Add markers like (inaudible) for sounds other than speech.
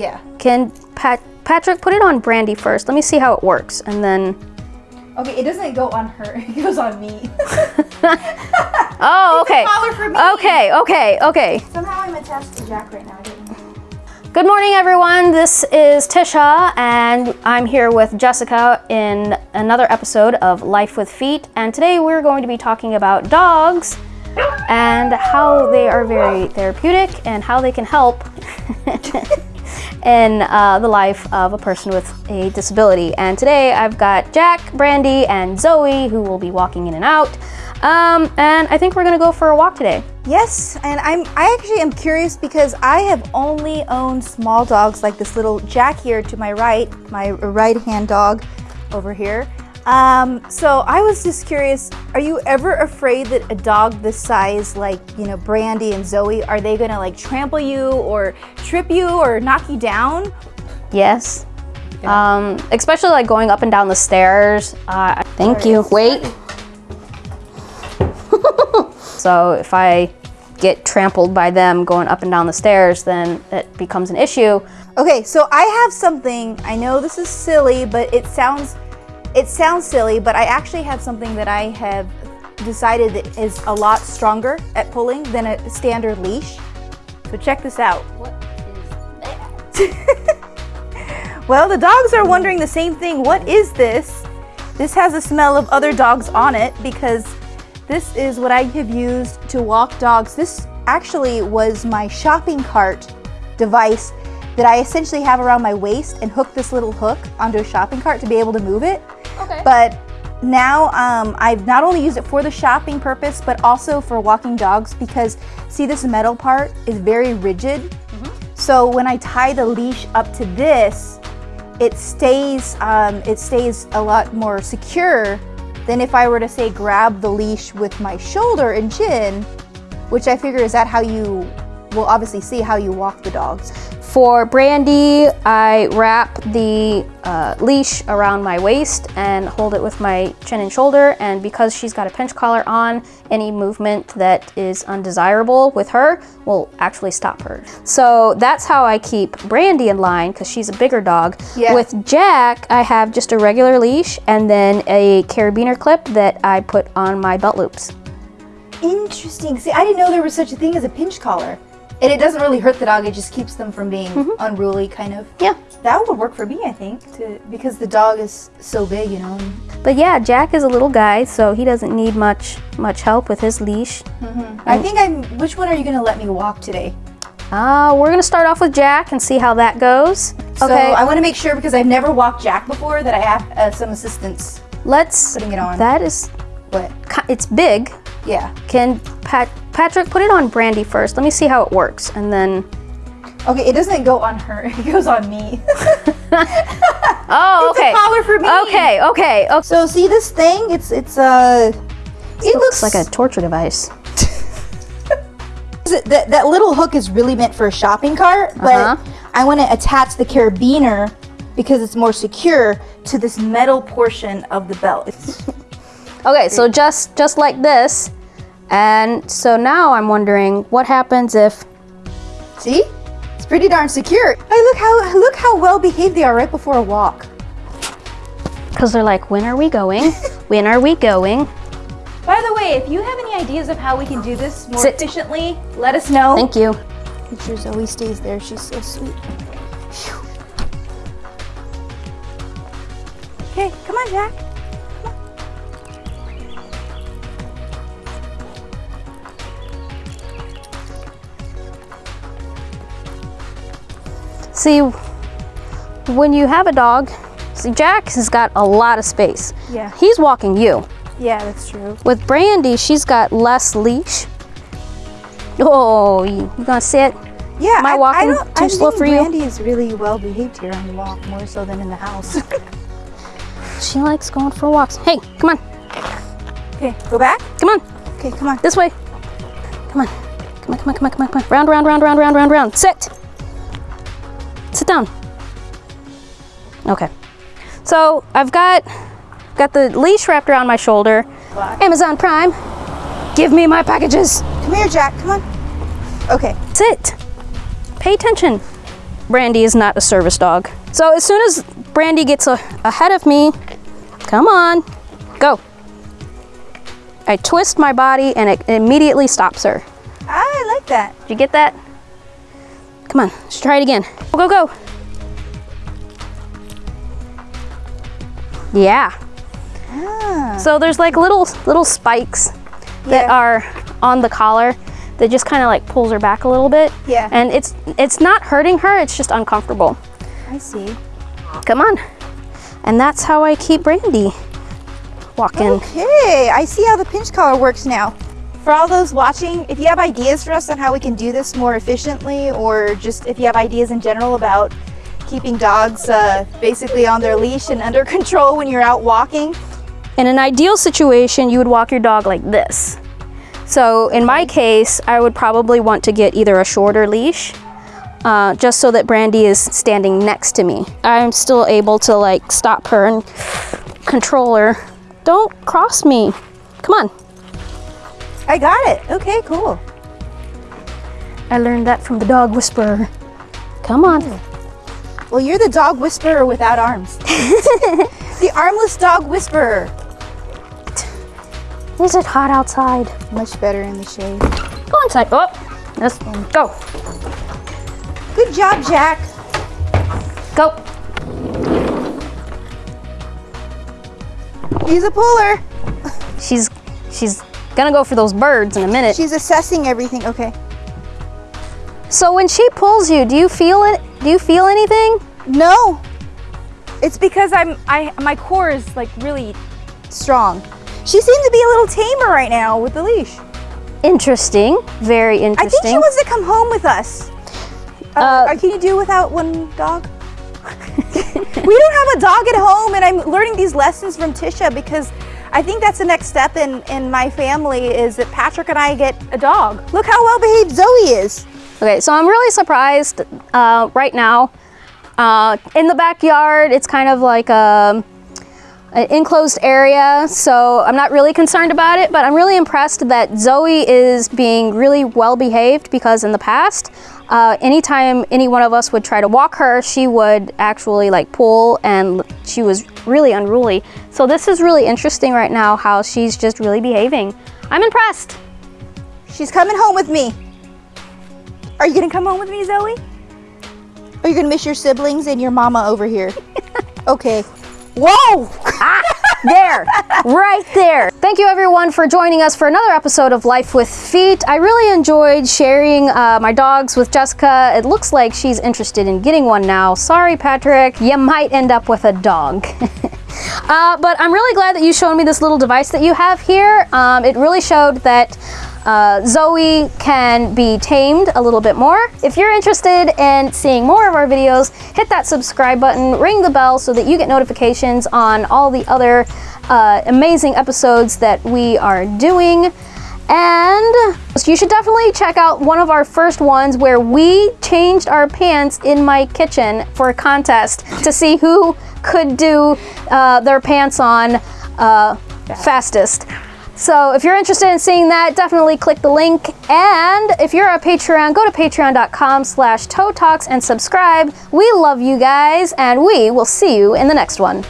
Yeah. Can Pat Patrick put it on Brandy first? Let me see how it works, and then. Okay, it doesn't go on her. (laughs) It goes on me. (laughs) Oh, okay. collar for me. Okay, okay, okay. Somehow I'm attached to Jack right now. I don't know. Good morning, everyone. This is Tisha, and I'm here with Jessica in another episode of Life with Feet. And today we're going to be talking about dogs and how they are very therapeutic and how they can help (laughs) in uh, the life of a person with a disability. And today I've got Jack, Brandy, and Zoe who will be walking in and out. Um, and I think we're gonna go for a walk today. Yes, and I'm I actually am curious because I have only owned small dogs like this little Jack here to my right, my right hand dog over here. Um, so I was just curious, are you ever afraid that a dog this size, like, you know, Brandy and Zoe, are they gonna like trample you or trip you or knock you down? Yes. Um, especially like going up and down the stairs. Uh, thank you. Wait. (laughs) so if I get trampled by them going up and down the stairs, then it becomes an issue. Okay, so I have something. I know this is silly, but it sounds it sounds silly, but I actually have something that I have decided that is a lot stronger at pulling than a standard leash. So check this out. What is that? (laughs) Well, the dogs are wondering the same thing. What is this? This has a smell of other dogs on it because this is what I have used to walk dogs. This actually was my shopping cart device that I essentially have around my waist and hook this little hook onto a shopping cart to be able to move it. Okay. But now um, I've not only used it for the shopping purpose, but also for walking dogs because see this metal part is very rigid. So when I tie the leash up to this, it stays um, it stays a lot more secure than if I were to say grab the leash with my shoulder and chin, which I figure is that how you will obviously see how you walk the dogs. For Brandy, I wrap the uh, leash around my waist and hold it with my chin and shoulder. And because she's got a pinch collar on, any movement that is undesirable with her will actually stop her. So that's how I keep Brandy in line because she's a bigger dog. Yeah. With Jack, I have just a regular leash and then a carabiner clip that I put on my belt loops. Interesting. See, I didn't know there was such a thing as a pinch collar. And it doesn't really hurt the dog, it just keeps them from being unruly kind of. Yeah. That would work for me, I think, to because the dog is so big, you know. But yeah, Jack is a little guy, so he doesn't need much much help with his leash. I think I'm which one are you gonna let me walk today? Uh, we're gonna start off with Jack and see how that goes. So Okay, I want to make sure because I've never walked Jack before that I have uh, some assistance. let's. putting it on. That is, What? it's big. Yeah. Can Pat Patrick put it on Brandy first? Let me see how it works, and then. Okay, it doesn't go on her. (laughs) It goes on me. (laughs) Oh, It's a okay. collar for me. Okay, okay, okay. so see this thing? It's it's uh. It looks like a torture device. (laughs) that, that little hook is really meant for a shopping cart, but Uh-huh. I want to attach the carabiner because it's more secure to this metal portion of the belt. Okay, so just just like this, and so now I'm wondering what happens if. see, it's pretty darn secure. Hey, look how look how well behaved they are right before a walk. Because they're like, when are we going? (laughs) when are we going? By the way, if you have any ideas of how we can do this more Sit. efficiently, let us know. Thank you. Make sure Zoe stays there. She's so sweet. Phew. Okay, come on, Jack. See, when you have a dog, see, Jack has got a lot of space. Yeah. He's walking you. Yeah, that's true. With Brandy, she's got less leash. Oh, you, gonna sit? Yeah, Am I walking don't- too I slow for you? Brandy is really well behaved here on the walk, more so than in the house. (laughs) She likes going for walks. Hey, come on, okay, go back. come on, Okay, come on. this way. Come on, come on, come on, come on, come on, come on. Round, round, round, round, round, round, round. Sit. Down. Okay. So I've got got the leash wrapped around my shoulder. Amazon Prime. Give me my packages. Come here, Jack. Come on. Okay. Sit. Pay attention. Brandy is not a service dog. So as soon as Brandy gets a, ahead of me, come on, go. I twist my body and it immediately stops her. Ah, I like that. Did you get that? Come on, let's try it again. Go, go, go. Yeah. Ah, So there's like little little spikes that Yeah. are on the collar that just kind of like pulls her back a little bit. Yeah. And it's it's not hurting her, it's just uncomfortable. I see. Come on. And that's how I keep Brandy walking. Okay, I see how the pinch collar works now. For all those watching, if you have ideas for us on how we can do this more efficiently, or just if you have ideas in general about keeping dogs uh, basically on their leash and (laughs) under control when you're out walking, In an ideal situation, you would walk your dog like this. So in my case, I would probably want to get either a shorter leash, uh, just so that Brandy is standing next to me. I'm still able to like stop her and control her. Don't cross me. Come on. I got it. Okay, cool. I learned that from the dog whisperer. Come on. Well, you're the dog whisperer without arms. (laughs) the armless dog whisperer. Is it hot outside? Much better in the shade. Go inside. Oh, let's go. Good job, Jack. Go. He's a puller. She's she's gonna go for those birds in a minute. She's assessing everything. Okay. So when she pulls you, do you feel it? Do you feel anything? No. It's because I'm I my core is like really strong. She seemed to be a little tamer right now with the leash. Interesting. Very interesting. I think she wants to come home with us. Uh, Uh, can you do without one dog? (laughs) we don't have a dog at home, and I'm learning these lessons from Tisha because I think that's the next step in, in my family is that Patrick and I get a dog. Look how well behaved Zoe is. Okay, so I'm really surprised uh, right now. Uh, in the backyard, it's kind of like a, an enclosed area, so I'm not really concerned about it, but I'm really impressed that Zoe is being really well behaved because in the past, uh, anytime any one of us would try to walk her, she would actually like pull and she was really unruly. So this is really interesting right now how she's just really behaving. I'm impressed. She's coming home with me. Are you gonna come home with me, Zoe? Are you gonna miss your siblings and your mama over here? (laughs) okay. Whoa! There, right there. Thank you everyone for joining us for another episode of Life with Feet. I really enjoyed sharing uh, my dogs with Jessica. It looks like she's interested in getting one now. Sorry, Patrick, you might end up with a dog. (laughs) uh, but I'm really glad that you showed me this little device that you have here. Um, it really showed that uh, Zoe can be tamed a little bit more. If you're interested in seeing more of our videos, hit that subscribe button, ring the bell so that you get notifications on all the other uh, amazing episodes that we are doing. And you should definitely check out one of our first ones where we changed our pants in my kitchen for a contest to see who could do uh, their pants on uh, fastest. So if you're interested in seeing that, definitely click the link. And if you're a Patreon, go to patreon.com slash toe talks and subscribe. We love you guys, and we will see you in the next one.